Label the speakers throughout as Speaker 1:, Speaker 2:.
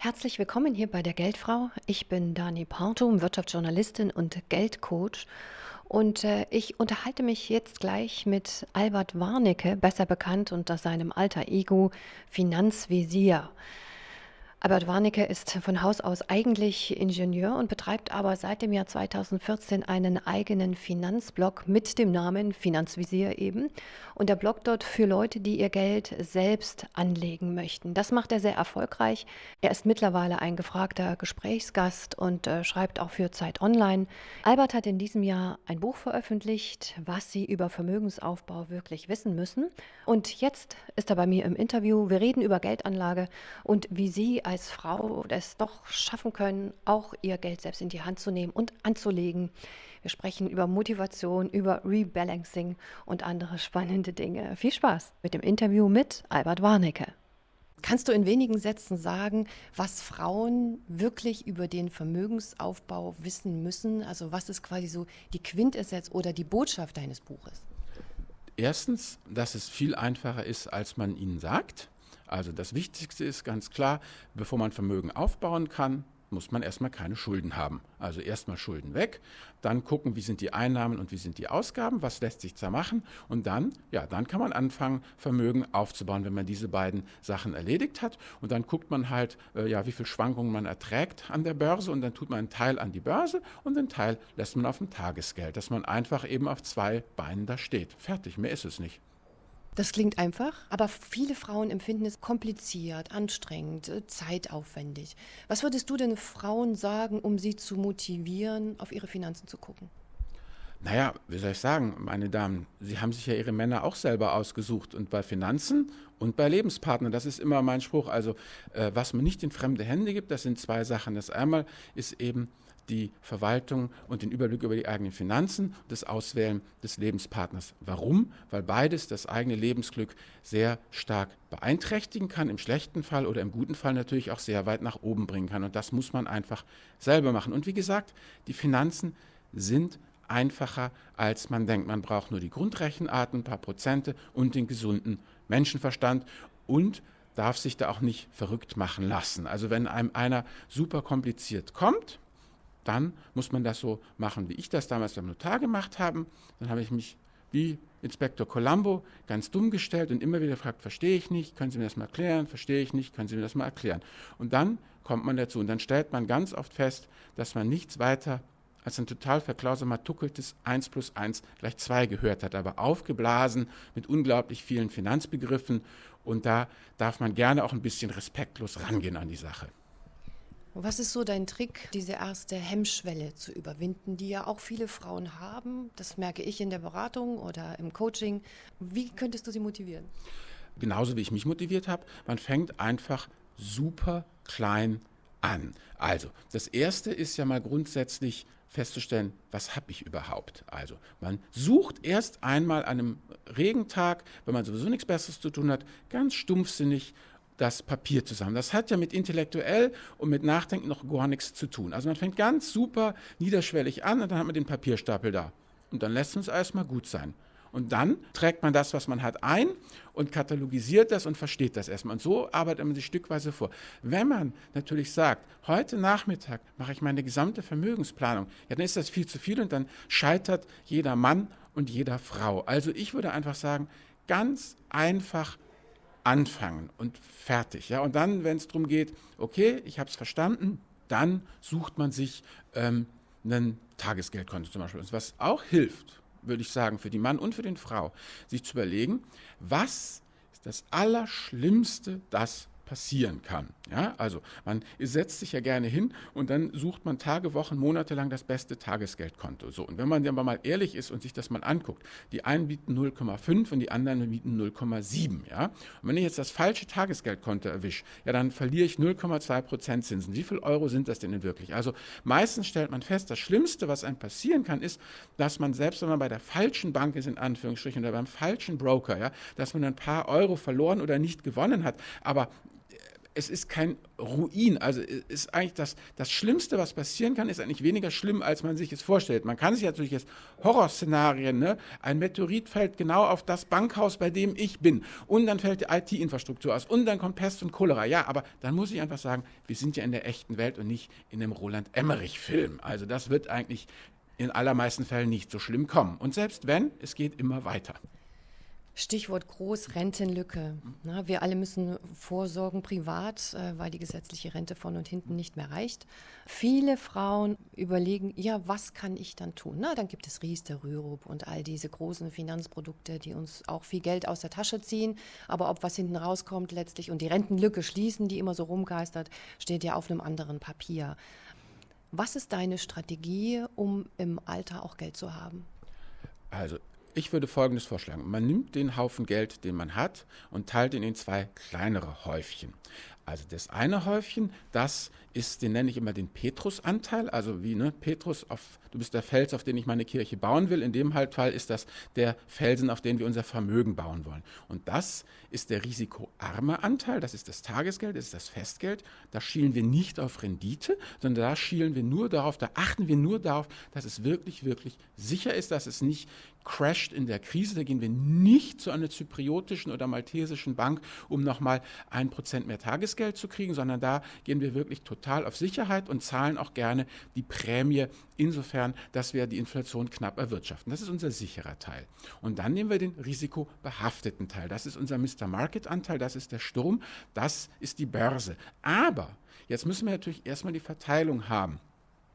Speaker 1: Herzlich willkommen hier bei der Geldfrau. Ich bin Dani Partum, Wirtschaftsjournalistin und Geldcoach. Und äh, ich unterhalte mich jetzt gleich mit Albert Warnecke, besser bekannt unter seinem alter Ego Finanzvisier. Albert Warnecke ist von Haus aus eigentlich Ingenieur und betreibt aber seit dem Jahr 2014 einen eigenen Finanzblog mit dem Namen Finanzvisier eben. Und der Blog dort für Leute, die ihr Geld selbst anlegen möchten. Das macht er sehr erfolgreich. Er ist mittlerweile ein gefragter Gesprächsgast und äh, schreibt auch für Zeit Online. Albert hat in diesem Jahr ein Buch veröffentlicht, was Sie über Vermögensaufbau wirklich wissen müssen. Und jetzt ist er bei mir im Interview. Wir reden über Geldanlage und wie Sie als Frau es doch schaffen können, auch ihr Geld selbst in die Hand zu nehmen und anzulegen. Wir sprechen über Motivation, über Rebalancing und andere spannende Dinge. Viel Spaß mit dem Interview mit Albert Warnecke. Kannst du in wenigen Sätzen sagen, was Frauen wirklich über den Vermögensaufbau wissen müssen? Also was ist quasi so die Quintessenz oder die Botschaft deines Buches?
Speaker 2: Erstens, dass es viel einfacher ist, als man ihnen sagt. Also das Wichtigste ist ganz klar, bevor man Vermögen aufbauen kann, muss man erstmal keine Schulden haben. Also erstmal Schulden weg, dann gucken, wie sind die Einnahmen und wie sind die Ausgaben, was lässt sich da machen und dann, ja, dann kann man anfangen, Vermögen aufzubauen, wenn man diese beiden Sachen erledigt hat und dann guckt man halt, äh, ja, wie viel Schwankungen man erträgt an der Börse und dann tut man einen Teil an die Börse und den Teil lässt man auf dem Tagesgeld, dass man einfach eben auf zwei Beinen da steht. Fertig, mehr ist es nicht.
Speaker 1: Das klingt einfach, aber viele Frauen empfinden es kompliziert, anstrengend, äh, zeitaufwendig. Was würdest du denn Frauen sagen, um sie zu motivieren, auf ihre Finanzen zu gucken?
Speaker 2: Naja, wie soll ich sagen, meine Damen, Sie haben sich ja Ihre Männer auch selber ausgesucht und bei Finanzen und bei Lebenspartnern, das ist immer mein Spruch. Also, äh, was man nicht in fremde Hände gibt, das sind zwei Sachen. Das einmal ist eben die Verwaltung und den Überblick über die eigenen Finanzen und das Auswählen des Lebenspartners. Warum? Weil beides das eigene Lebensglück sehr stark beeinträchtigen kann, im schlechten Fall oder im guten Fall natürlich auch sehr weit nach oben bringen kann. Und das muss man einfach selber machen. Und wie gesagt, die Finanzen sind einfacher, als man denkt. Man braucht nur die Grundrechenarten, ein paar Prozente und den gesunden Menschenverstand und darf sich da auch nicht verrückt machen lassen. Also wenn einem einer super kompliziert kommt, dann muss man das so machen, wie ich das damals beim Notar gemacht habe. Dann habe ich mich wie Inspektor Colombo ganz dumm gestellt und immer wieder gefragt, verstehe ich nicht, können Sie mir das mal erklären, verstehe ich nicht, können Sie mir das mal erklären. Und dann kommt man dazu und dann stellt man ganz oft fest, dass man nichts weiter als ein total verklausumertuckeltes 1 plus 1 gleich 2 gehört hat, aber aufgeblasen mit unglaublich vielen Finanzbegriffen und da darf man gerne auch ein bisschen respektlos rangehen an die Sache.
Speaker 1: Was ist so dein Trick, diese erste Hemmschwelle zu überwinden, die ja auch viele Frauen haben? Das merke ich in der Beratung oder im Coaching. Wie könntest du sie motivieren?
Speaker 2: Genauso wie ich mich motiviert habe. Man fängt einfach super klein an. Also, das erste ist ja mal grundsätzlich festzustellen, was habe ich überhaupt. Also, man sucht erst einmal an einem Regentag, wenn man sowieso nichts Besseres zu tun hat, ganz stumpfsinnig das Papier zusammen. Das hat ja mit intellektuell und mit Nachdenken noch gar nichts zu tun. Also man fängt ganz super niederschwellig an und dann hat man den Papierstapel da. Und dann lässt uns erstmal gut sein. Und dann trägt man das, was man hat, ein und katalogisiert das und versteht das erstmal. Und so arbeitet man sich stückweise vor. Wenn man natürlich sagt, heute Nachmittag mache ich meine gesamte Vermögensplanung, ja, dann ist das viel zu viel und dann scheitert jeder Mann und jeder Frau. Also ich würde einfach sagen, ganz einfach anfangen und fertig. Ja? Und dann, wenn es darum geht, okay, ich habe es verstanden, dann sucht man sich ähm, ein Tagesgeldkonto zum Beispiel. Was auch hilft, würde ich sagen, für die Mann und für den Frau, sich zu überlegen, was ist das Allerschlimmste, das passieren kann. Ja, also man setzt sich ja gerne hin und dann sucht man Tage, Wochen, Monate lang das beste Tagesgeldkonto. So, und wenn man aber mal ehrlich ist und sich das mal anguckt, die einen bieten 0,5 und die anderen bieten 0,7. Ja? Und wenn ich jetzt das falsche Tagesgeldkonto erwische, ja, dann verliere ich 0,2 Prozent Zinsen. Wie viel Euro sind das denn wirklich? Also meistens stellt man fest, das Schlimmste, was einem passieren kann, ist, dass man selbst, wenn man bei der falschen Bank ist, in Anführungsstrichen, oder beim falschen Broker, ja, dass man ein paar Euro verloren oder nicht gewonnen hat. Aber es ist kein Ruin. Also ist eigentlich das, das Schlimmste, was passieren kann, ist eigentlich weniger schlimm, als man sich es vorstellt. Man kann sich natürlich jetzt Horrorszenarien, ne? ein Meteorit fällt genau auf das Bankhaus, bei dem ich bin und dann fällt die IT-Infrastruktur aus und dann kommt Pest und Cholera. Ja, aber dann muss ich einfach sagen, wir sind ja in der echten Welt und nicht in dem Roland Emmerich-Film. Also das wird eigentlich in allermeisten Fällen nicht so schlimm kommen. Und selbst wenn, es geht immer weiter.
Speaker 1: Stichwort Großrentenlücke. Na, wir alle müssen vorsorgen privat, äh, weil die gesetzliche Rente von und hinten nicht mehr reicht. Viele Frauen überlegen, ja, was kann ich dann tun? Na, dann gibt es Riester, Rürup und all diese großen Finanzprodukte, die uns auch viel Geld aus der Tasche ziehen. Aber ob was hinten rauskommt letztlich und die Rentenlücke schließen, die immer so rumgeistert, steht ja auf einem anderen Papier. Was ist deine Strategie, um im Alter auch Geld zu haben?
Speaker 2: Also ich würde Folgendes vorschlagen. Man nimmt den Haufen Geld, den man hat, und teilt ihn in zwei kleinere Häufchen. Also das eine Häufchen, das ist, den nenne ich immer den Petrusanteil, also wie ne, Petrus, auf, du bist der Fels, auf den ich meine Kirche bauen will. In dem Fall ist das der Felsen, auf den wir unser Vermögen bauen wollen. Und das ist der risikoarme Anteil, das ist das Tagesgeld, das ist das Festgeld. Da schielen wir nicht auf Rendite, sondern da schielen wir nur darauf, da achten wir nur darauf, dass es wirklich, wirklich sicher ist, dass es nicht crasht in der Krise. Da gehen wir nicht zu einer zypriotischen oder maltesischen Bank, um nochmal ein Prozent mehr Tagesgeld zu kriegen, sondern da gehen wir wirklich total auf Sicherheit und zahlen auch gerne die Prämie insofern, dass wir die Inflation knapp erwirtschaften. Das ist unser sicherer Teil. Und dann nehmen wir den risikobehafteten Teil. Das ist unser Mr. Market Anteil, das ist der Sturm, das ist die Börse. Aber jetzt müssen wir natürlich erstmal die Verteilung haben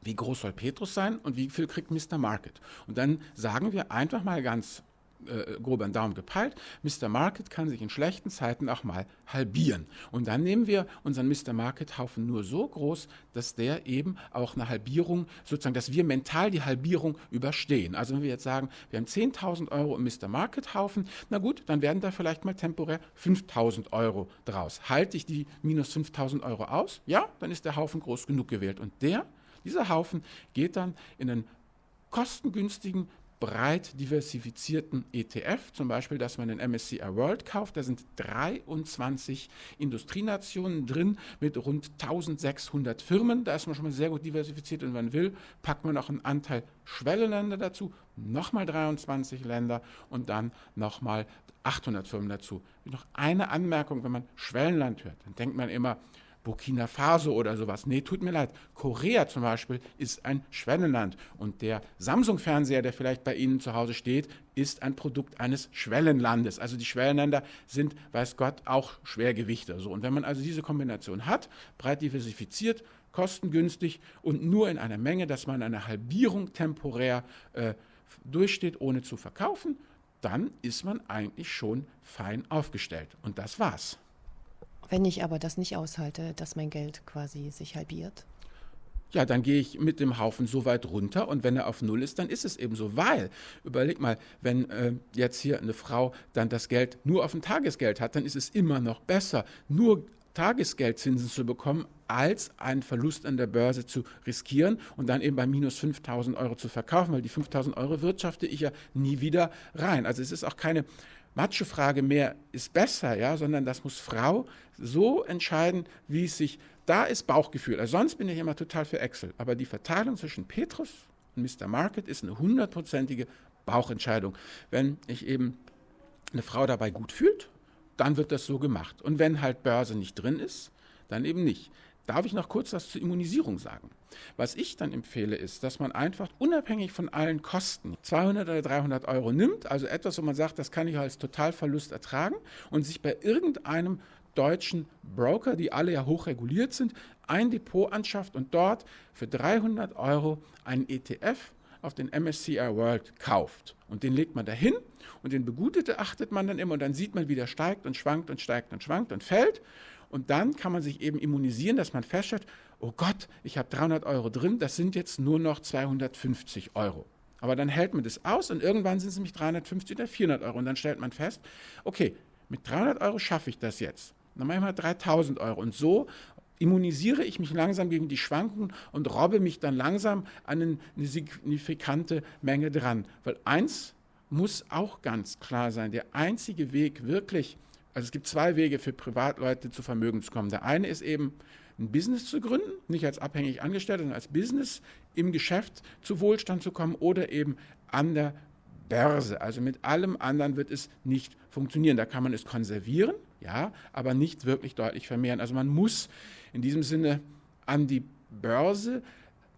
Speaker 2: wie groß soll Petrus sein und wie viel kriegt Mr. Market. Und dann sagen wir einfach mal ganz äh, grob an Daumen gepeilt, Mr. Market kann sich in schlechten Zeiten auch mal halbieren. Und dann nehmen wir unseren Mr. Market-Haufen nur so groß, dass der eben auch eine Halbierung, sozusagen, dass wir mental die Halbierung überstehen. Also wenn wir jetzt sagen, wir haben 10.000 Euro im Mr. Market-Haufen, na gut, dann werden da vielleicht mal temporär 5.000 Euro draus. Halte ich die minus 5.000 Euro aus? Ja, dann ist der Haufen groß genug gewählt. Und der dieser Haufen geht dann in einen kostengünstigen, breit diversifizierten ETF, zum Beispiel, dass man den MSCI World kauft. Da sind 23 Industrienationen drin mit rund 1600 Firmen. Da ist man schon mal sehr gut diversifiziert und wenn man will, packt man noch einen Anteil Schwellenländer dazu, nochmal 23 Länder und dann nochmal 800 Firmen dazu. Noch eine Anmerkung, wenn man Schwellenland hört, dann denkt man immer, Burkina Faso oder sowas. Nee, tut mir leid. Korea zum Beispiel ist ein Schwellenland. Und der Samsung-Fernseher, der vielleicht bei Ihnen zu Hause steht, ist ein Produkt eines Schwellenlandes. Also die Schwellenländer sind, weiß Gott, auch Schwergewichte. So. Und wenn man also diese Kombination hat, breit diversifiziert, kostengünstig und nur in einer Menge, dass man eine Halbierung temporär äh, durchsteht, ohne zu verkaufen, dann ist man eigentlich schon fein aufgestellt. Und das war's.
Speaker 1: Wenn ich aber das nicht aushalte, dass mein Geld quasi sich halbiert?
Speaker 2: ja, dann gehe ich mit dem Haufen so weit runter und wenn er auf Null ist, dann ist es eben so. Weil, überleg mal, wenn äh, jetzt hier eine Frau dann das Geld nur auf dem Tagesgeld hat, dann ist es immer noch besser, nur Tagesgeldzinsen zu bekommen, als einen Verlust an der Börse zu riskieren und dann eben bei minus 5000 Euro zu verkaufen, weil die 5000 Euro wirtschafte ich ja nie wieder rein. Also es ist auch keine Matschefrage mehr ist besser, ja, sondern das muss Frau so entscheiden, wie es sich, da ist Bauchgefühl. Also sonst bin ich immer total für Excel. Aber die Verteilung zwischen Petrus und Mr. Market ist eine hundertprozentige Bauchentscheidung. Wenn ich eben eine Frau dabei gut fühlt, dann wird das so gemacht. Und wenn halt Börse nicht drin ist, dann eben nicht. Darf ich noch kurz was zur Immunisierung sagen? Was ich dann empfehle, ist, dass man einfach unabhängig von allen Kosten 200 oder 300 Euro nimmt, also etwas, wo man sagt, das kann ich als Totalverlust ertragen und sich bei irgendeinem deutschen Broker, die alle ja hochreguliert sind, ein Depot anschafft und dort für 300 Euro einen ETF auf den MSCI World kauft. Und den legt man dahin und den begutete achtet man dann immer und dann sieht man, wie der steigt und schwankt und steigt und schwankt und fällt. Und dann kann man sich eben immunisieren, dass man feststellt, oh Gott, ich habe 300 Euro drin, das sind jetzt nur noch 250 Euro. Aber dann hält man das aus und irgendwann sind es nämlich 350 oder 400 Euro. Und dann stellt man fest, okay, mit 300 Euro schaffe ich das jetzt. Dann mache ich mal 3000 Euro. Und so immunisiere ich mich langsam gegen die Schwankungen und robbe mich dann langsam an eine signifikante Menge dran. Weil eins muss auch ganz klar sein, der einzige Weg wirklich Also es gibt zwei Wege für Privatleute zu Vermögen zu kommen. Der eine ist eben ein Business zu gründen, nicht als abhängig Angestellter, sondern als Business im Geschäft zu Wohlstand zu kommen oder eben an der Börse. Also mit allem anderen wird es nicht funktionieren. Da kann man es konservieren, ja, aber nicht wirklich deutlich vermehren. Also man muss in diesem Sinne an die Börse,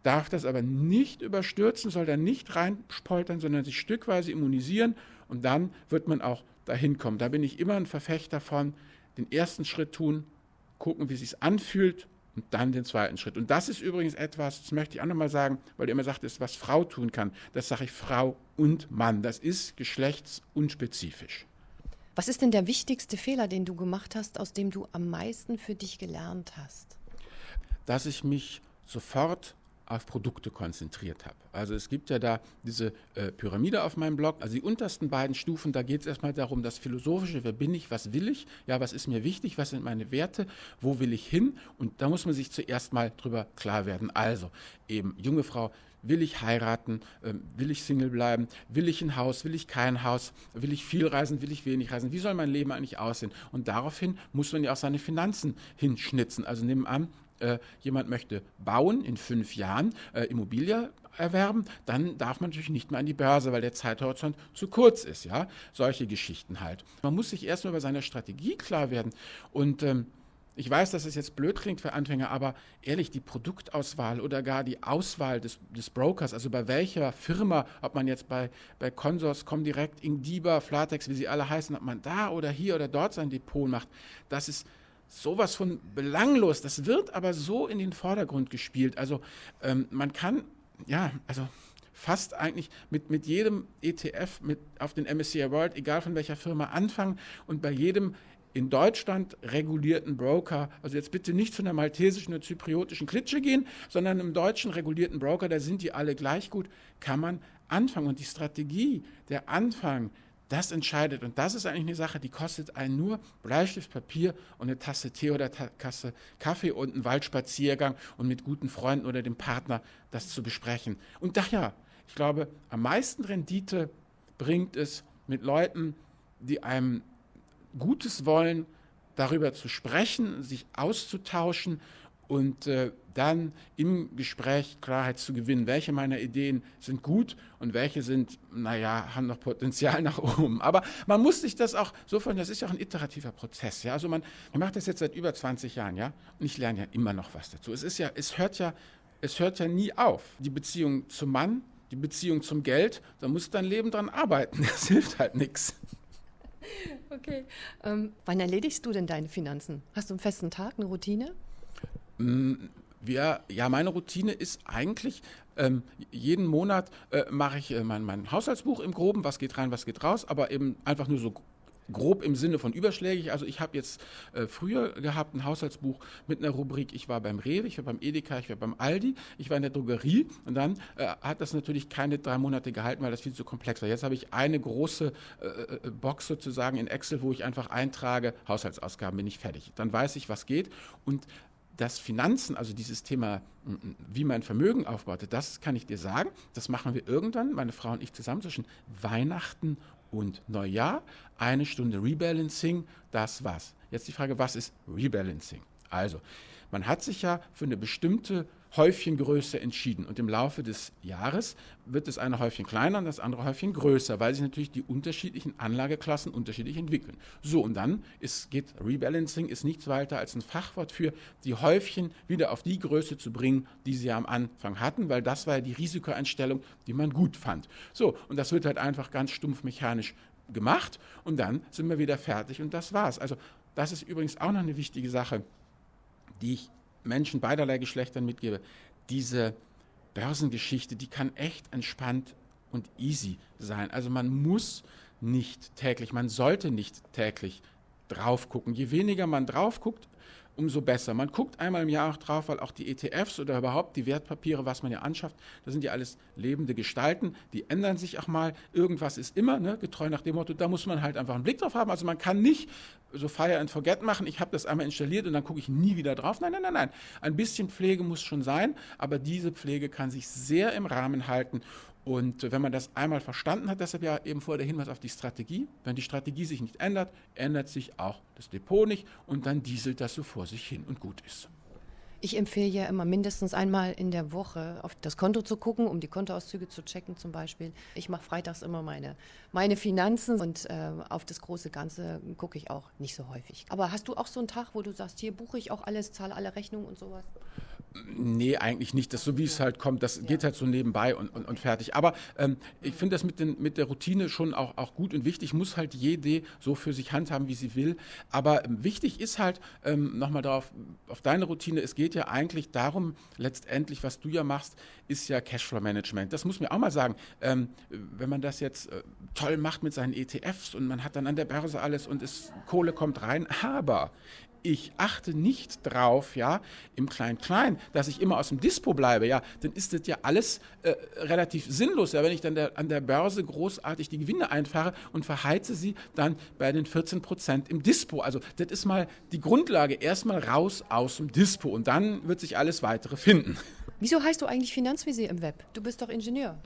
Speaker 2: darf das aber nicht überstürzen, soll da nicht reinspoltern, sondern sich stückweise immunisieren und dann wird man auch dahin kommen. Da bin ich immer ein Verfechter von, den ersten Schritt tun, gucken, wie es sich anfühlt und dann den zweiten Schritt. Und das ist übrigens etwas, das möchte ich auch nochmal sagen, weil ihr immer sagt, das ist, was Frau tun kann. Das sage ich Frau und Mann. Das ist geschlechtsunspezifisch.
Speaker 1: Was ist denn der wichtigste Fehler, den du gemacht hast, aus dem du am meisten für dich gelernt hast?
Speaker 2: Dass ich mich sofort auf Produkte konzentriert habe. Also es gibt ja da diese äh, Pyramide auf meinem Blog. Also die untersten beiden Stufen, da geht es erstmal darum, das Philosophische, wer bin ich, was will ich, ja, was ist mir wichtig, was sind meine Werte, wo will ich hin? Und da muss man sich zuerst mal drüber klar werden. Also eben, junge Frau, will ich heiraten, ähm, will ich Single bleiben, will ich ein Haus, will ich kein Haus, will ich viel reisen, will ich wenig reisen, wie soll mein Leben eigentlich aussehen? Und daraufhin muss man ja auch seine Finanzen hinschnitzen. Also nehmen an, äh, jemand möchte bauen in fünf Jahren, äh, Immobilie erwerben, dann darf man natürlich nicht mehr an die Börse, weil der Zeithorizont zu kurz ist. Ja, solche Geschichten halt. Man muss sich erstmal über seine Strategie klar werden und ähm, ich weiß, dass es jetzt blöd klingt für Anfänger, aber ehrlich, die Produktauswahl oder gar die Auswahl des, des Brokers, also bei welcher Firma, ob man jetzt bei, bei Consors, Comdirect, Ingdiba, Flatex, wie sie alle heißen, ob man da oder hier oder dort sein Depot macht, das ist sowas von belanglos. Das wird aber so in den Vordergrund gespielt. Also ähm, man kann, ja, also fast eigentlich mit, mit jedem ETF mit auf den MSCI World, egal von welcher Firma, anfangen und bei jedem in Deutschland regulierten Broker, also jetzt bitte nicht zu einer maltesischen oder zypriotischen Klitsche gehen, sondern im deutschen regulierten Broker, da sind die alle gleich gut, kann man anfangen. Und die Strategie, der Anfang, das entscheidet. Und das ist eigentlich eine Sache, die kostet einen nur Bleistift, Papier und eine Tasse Tee oder Tasse Kaffee und einen Waldspaziergang und mit guten Freunden oder dem Partner das zu besprechen. Und daher, ich glaube, am meisten Rendite bringt es mit Leuten, die einem Gutes wollen, darüber zu sprechen, sich auszutauschen und äh, dann im Gespräch Klarheit zu gewinnen, welche meiner Ideen sind gut und welche sind, naja, haben noch Potenzial nach oben. Aber man muss sich das auch so vorstellen, das ist ja auch ein iterativer Prozess. Ja? Also man, man macht das jetzt seit über 20 Jahren, ja, und ich lerne ja immer noch was dazu. Es ist ja, es hört ja, es hört ja nie auf. Die Beziehung zum Mann, die Beziehung zum Geld, da musst du dein Leben dran arbeiten. Das hilft halt nichts.
Speaker 1: Okay. Ähm, wann erledigst du denn deine Finanzen? Hast du einen festen Tag, eine Routine?
Speaker 2: Mm, wir, ja, meine Routine ist eigentlich, ähm, jeden Monat äh, mache ich äh, mein, mein Haushaltsbuch im Groben, was geht rein, was geht raus, aber eben einfach nur so grob im Sinne von überschlägig. Also ich habe jetzt äh, früher gehabt ein Haushaltsbuch mit einer Rubrik, ich war beim Rewe, ich war beim Edeka, ich war beim Aldi, ich war in der Drogerie und dann äh, hat das natürlich keine drei Monate gehalten, weil das viel zu komplex war. Jetzt habe ich eine große äh, äh, Box sozusagen in Excel, wo ich einfach eintrage, Haushaltsausgaben bin ich fertig. Dann weiß ich, was geht und das Finanzen, also dieses Thema, wie mein Vermögen aufbaute, das kann ich dir sagen. Das machen wir irgendwann, meine Frau und ich zusammen, zwischen Weihnachten und Neujahr. Eine Stunde Rebalancing, das war's. Jetzt die Frage, was ist Rebalancing? Also, man hat sich ja für eine bestimmte Häufchengröße entschieden. Und im Laufe des Jahres wird das eine Häufchen kleiner und das andere Häufchen größer, weil sich natürlich die unterschiedlichen Anlageklassen unterschiedlich entwickeln. So, und dann ist, geht Rebalancing ist nichts weiter als ein Fachwort für die Häufchen wieder auf die Größe zu bringen, die sie am Anfang hatten, weil das war ja die Risikoeinstellung, die man gut fand. So, und das wird halt einfach ganz stumpf mechanisch gemacht und dann sind wir wieder fertig und das war's. Also, das ist übrigens auch noch eine wichtige Sache, die ich Menschen beiderlei Geschlechtern mitgebe, diese Börsengeschichte, die kann echt entspannt und easy sein. Also man muss nicht täglich, man sollte nicht täglich drauf gucken. Je weniger man drauf guckt, umso besser. Man guckt einmal im Jahr auch drauf, weil auch die ETFs oder überhaupt die Wertpapiere, was man ja anschafft, das sind ja alles lebende Gestalten, die ändern sich auch mal. Irgendwas ist immer, ne, getreu nach dem Motto, da muss man halt einfach einen Blick drauf haben. Also man kann nicht so Fire and Forget machen, ich habe das einmal installiert und dann gucke ich nie wieder drauf. Nein, nein, nein, nein. Ein bisschen Pflege muss schon sein, aber diese Pflege kann sich sehr im Rahmen halten Und wenn man das einmal verstanden hat, deshalb ja eben vorher der Hinweis auf die Strategie, wenn die Strategie sich nicht ändert, ändert sich auch das Depot nicht und dann dieselt das so vor sich hin und gut ist.
Speaker 1: Ich empfehle ja immer mindestens einmal in der Woche auf das Konto zu gucken, um die Kontoauszüge zu checken zum Beispiel. Ich mache freitags immer meine, meine Finanzen und äh, auf das große Ganze gucke ich auch nicht so häufig. Aber hast du auch so einen Tag, wo du sagst, hier buche ich auch alles, zahle alle Rechnungen und sowas?
Speaker 2: Nee, eigentlich nicht. Das so wie es halt kommt, das geht halt so nebenbei und, und, und fertig. Aber ähm, ich finde das mit, den, mit der Routine schon auch, auch gut und wichtig. Muss halt jede so für sich handhaben, wie sie will. Aber ähm, wichtig ist halt, ähm, nochmal darauf, auf deine Routine, es geht ja eigentlich darum, letztendlich, was du ja machst, ist ja Cashflow-Management. Das muss man auch mal sagen. Ähm, wenn man das jetzt äh, toll macht mit seinen ETFs und man hat dann an der Börse alles und es, Kohle kommt rein, aber ich achte nicht drauf, ja, im Klein-Klein, dass ich immer aus dem Dispo bleibe, ja, dann ist das ja alles äh, relativ sinnlos, ja, wenn ich dann der, an der Börse großartig die Gewinne einfahre und verheize sie dann bei den 14 Prozent im Dispo. Also das ist mal die Grundlage, erstmal raus aus dem Dispo und dann wird sich alles weitere finden.
Speaker 1: Wieso heißt du eigentlich Finanzvisier im Web? Du bist doch Ingenieur.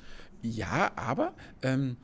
Speaker 2: Ja, aber ähm,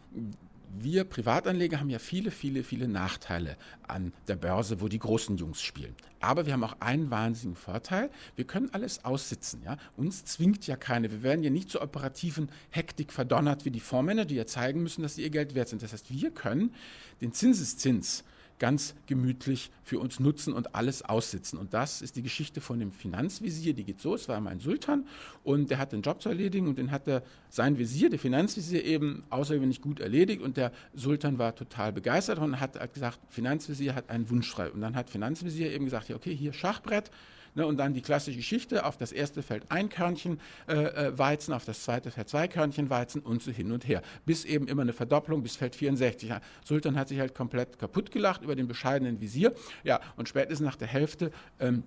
Speaker 2: wir Privatanleger haben ja viele, viele, viele Nachteile an der Börse, wo die großen Jungs spielen. Aber wir haben auch einen wahnsinnigen Vorteil. Wir können alles aussitzen. Ja? Uns zwingt ja keine. Wir werden ja nicht zur operativen Hektik verdonnert wie die Fondsmänner, die ja zeigen müssen, dass sie ihr Geld wert sind. Das heißt, wir können den Zinseszins ganz gemütlich für uns nutzen und alles aussitzen. Und das ist die Geschichte von dem Finanzvisier, die geht so, es war mein Sultan und der hat den Job zu erledigen und den hat der, sein Visier, der Finanzvisier eben außergewöhnlich gut erledigt und der Sultan war total begeistert und hat, gesagt, Finanzvisier hat einen Wunsch frei. Und dann hat Finanzvisier eben gesagt, ja okay, hier Schachbrett, Ne, und dann die klassische Geschichte, auf das erste fällt ein Körnchen äh, äh, Weizen, auf das zweite fällt zwei Körnchen Weizen und so hin und her. Bis eben immer eine Verdopplung, bis fällt 64. Ja, Sultan hat sich halt komplett kaputt gelacht über den bescheidenen Visier. Ja, und spätestens nach der Hälfte ähm,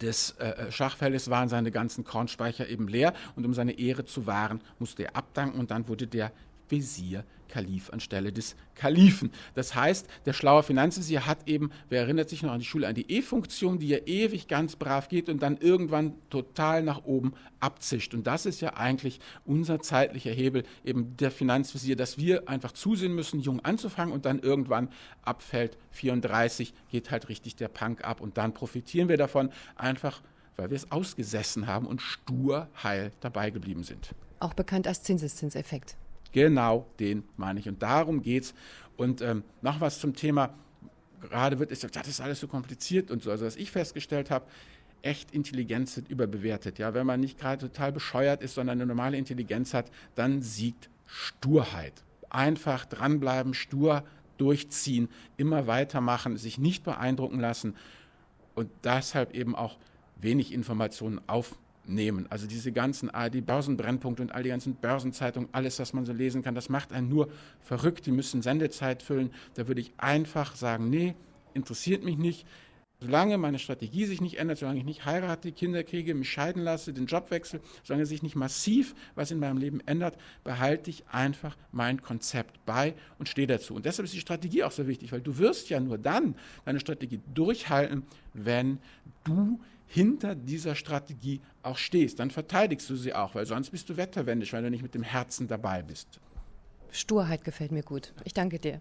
Speaker 2: des äh, äh, Schachfeldes waren seine ganzen Kornspeicher eben leer und um seine Ehre zu wahren, musste er abdanken und dann wurde der Wesir Kalif anstelle des Kalifen. Das heißt, der schlaue Finanzvisier hat eben, wer erinnert sich noch an die Schule, an die E-Funktion, die ja ewig ganz brav geht und dann irgendwann total nach oben abzischt. Und das ist ja eigentlich unser zeitlicher Hebel, eben der Finanzvisier, dass wir einfach zusehen müssen, jung anzufangen und dann irgendwann abfällt 34, geht halt richtig der Punk ab und dann profitieren wir davon, einfach weil wir es ausgesessen haben und stur heil dabei geblieben sind.
Speaker 1: Auch bekannt als Zinseszinseffekt.
Speaker 2: Genau den meine ich. Und darum geht es. Und ähm, noch was zum Thema, gerade wird gesagt, das ist alles so kompliziert und so. Also was ich festgestellt habe, echt Intelligenz sind überbewertet. Ja? Wenn man nicht gerade total bescheuert ist, sondern eine normale Intelligenz hat, dann siegt Sturheit. Einfach dranbleiben, stur durchziehen, immer weitermachen, sich nicht beeindrucken lassen und deshalb eben auch wenig Informationen aufnehmen nehmen. Also diese ganzen die Börsenbrennpunkte und all die ganzen Börsenzeitungen, alles, was man so lesen kann, das macht einen nur verrückt. Die müssen Sendezeit füllen. Da würde ich einfach sagen, nee, interessiert mich nicht. Solange meine Strategie sich nicht ändert, solange ich nicht heirate, Kinder kriege, mich scheiden lasse, den Job wechsle, solange sich nicht massiv was in meinem Leben ändert, behalte ich einfach mein Konzept bei und stehe dazu. Und deshalb ist die Strategie auch so wichtig, weil du wirst ja nur dann deine Strategie durchhalten, wenn du hinter dieser Strategie auch stehst. Dann verteidigst du sie auch, weil sonst bist du wetterwendisch, weil du nicht mit dem Herzen dabei bist.
Speaker 1: Sturheit gefällt mir gut. Ich danke dir.